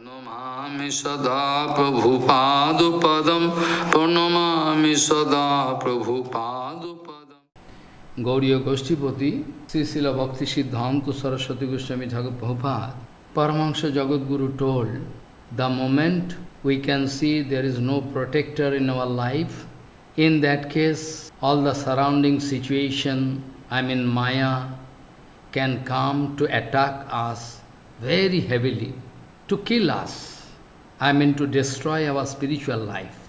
Pranamami sada Prabhupadupadam Pranamami sada Prabhupadupadam Gauriya Goshtipati, Sri Srila Bhakti Siddhanta Saraswati Goswami Thakur Prabhupada, Paramahansa Jagadguru told, the moment we can see there is no protector in our life, in that case, all the surrounding situation, I mean Maya, can come to attack us very heavily, to kill us, I mean to destroy our spiritual life.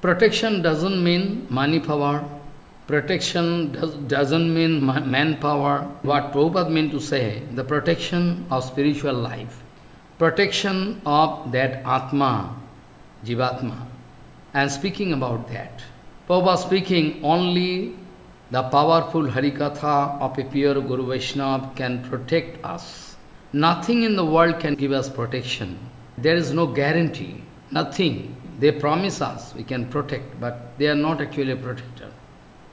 Protection doesn't mean money power, protection does, doesn't mean manpower. What Prabhupada meant to say, the protection of spiritual life, protection of that Atma, Jivatma. And speaking about that, Prabhupada speaking only the powerful Harikatha of a pure Guru Vaishnava can protect us. Nothing in the world can give us protection. There is no guarantee, nothing. They promise us we can protect, but they are not actually a protector.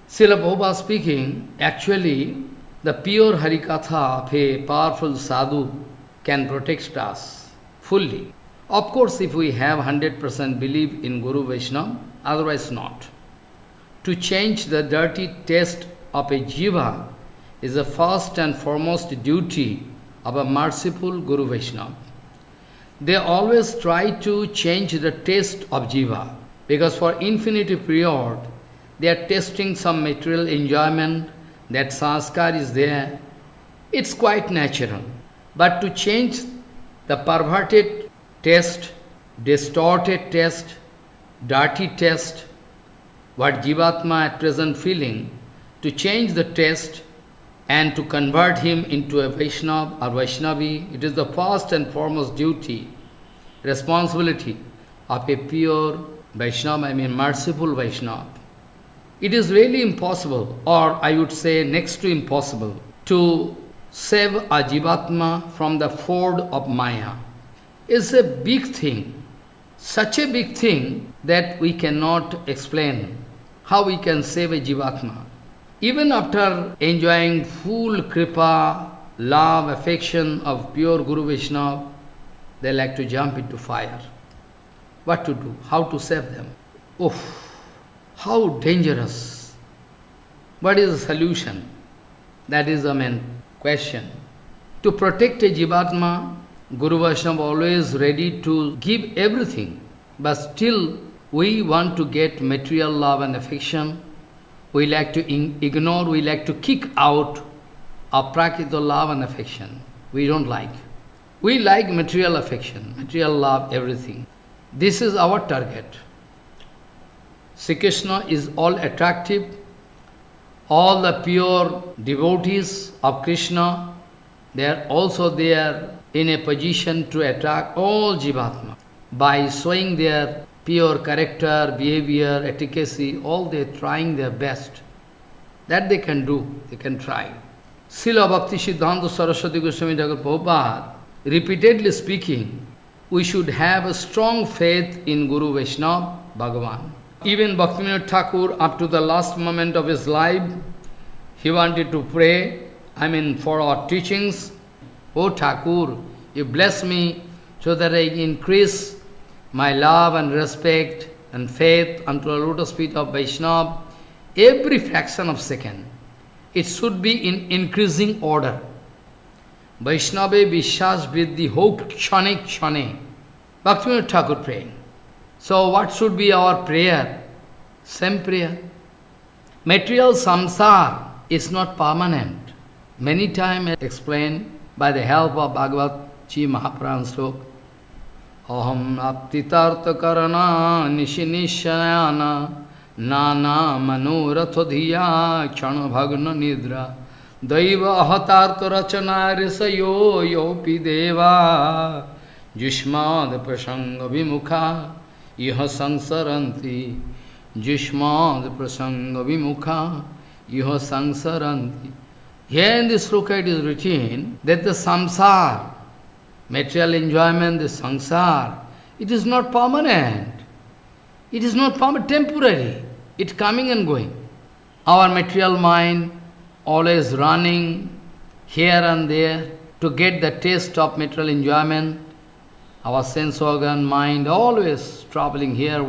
Srila Prabhupada speaking, actually, the pure Harikatha of a powerful sadhu can protect us fully. Of course, if we have 100% belief in Guru Vaishnava, otherwise not. To change the dirty taste of a jiva is the first and foremost duty of a merciful Guru Vaishnava. They always try to change the taste of jiva, because for infinity period, they are tasting some material enjoyment, that sanskar is there. It's quite natural. But to change the perverted taste, distorted taste, dirty taste, what Jivatma at present feeling, to change the taste and to convert him into a Vaishnava or Vaishnavi, it is the first and foremost duty, responsibility of a pure Vaishnava, I mean merciful Vaishnava. It is really impossible, or I would say next to impossible, to save a Jivatma from the ford of Maya. It's a big thing, such a big thing that we cannot explain how we can save a Jivatma. Even after enjoying full kripa, love, affection of pure Guru Vaishnava, they like to jump into fire. What to do? How to save them? Oof! How dangerous! What is the solution? That is the main question. To protect a Jivatma, Guru Vaishnava always ready to give everything, but still we want to get material love and affection. We like to ignore, we like to kick out our prakita love and affection. We don't like. We like material affection, material love, everything. This is our target. Sri Krishna is all attractive. All the pure devotees of Krishna, they are also there in a position to attract all Jivatma by showing their pure character, behavior, efficacy, all they are trying their best. That they can do, they can try. Srila Bhakti Siddhanta Saraswati Goswami Thakur Prabhupada, repeatedly speaking, we should have a strong faith in Guru Vaishnava, Bhagavan. Even Bhaktivinoda Thakur, up to the last moment of his life, he wanted to pray, I mean for our teachings, O Thakur, you bless me so that I increase my love and respect and faith unto the lotus feet of Vaishnava, every fraction of second, it should be in increasing order. Vaishnava Vishvas Vriddhi Ho Kshane Kshane. Bhaktivinoda Thakur praying. So what should be our prayer? Same prayer. Material samsara is not permanent. Many times explained by the help of Bhagavad Ji Mahapuran अहम आप्तितार्थकरणा निशिनिशयान, नाना मनोरथ धिया क्षण भग्न निद्रा। दैव अहतार्थ रचना ऋषयो योपि देवा। जुष्माद प्रसंग विमुखा यह संसरन्ति। जुष्माद प्रसंग विमुखा यह संसरन्ति। Here in this sloka it is written that the samsara material enjoyment, the sansar, it is not permanent. It is not permanent, temporary. It's coming and going. Our material mind always running here and there to get the taste of material enjoyment. our sense organ, mind, always traveling here.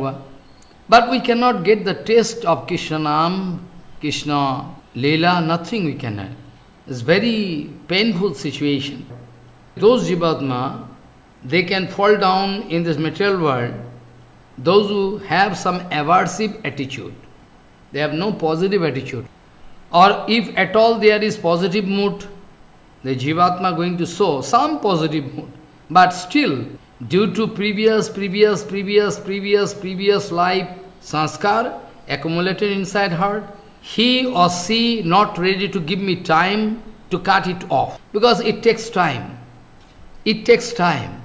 But we cannot get the taste of Krishna Nam, Krishna Leela, nothing we can have. It's very painful situation. Those Jivatma, they can fall down in this material world, those who have some aversive attitude. They have no positive attitude. Or if at all there is positive mood, the Jivatma going to show some positive mood. But still, due to previous, previous, previous, previous, previous life sanskar accumulated inside heart, he or she not ready to give me time to cut it off. Because it takes time. It takes time.